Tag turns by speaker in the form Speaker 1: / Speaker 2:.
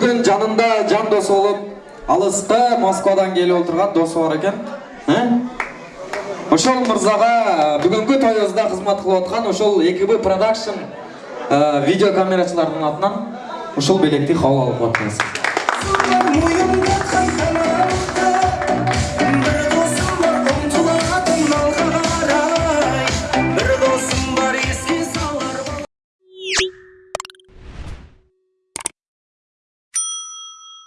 Speaker 1: бүгін жанында жан досы болып алыста москвадан келіп отырған досы бар екен ошол Мырзаға бүгінгі тоюбузда кызмат кылып аткан ошол экб продакшн видеокамерачылардын атынан ушул белекти кабыл алып
Speaker 2: отырсыз.